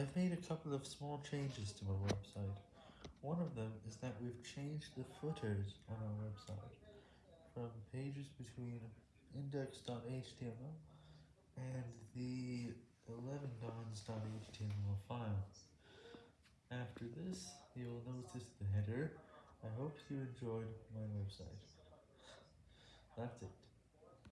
I've made a couple of small changes to my website. One of them is that we've changed the footers on our website from pages between index.html and the 11dons.html file. After this, you'll notice the header. I hope you enjoyed my website. That's it.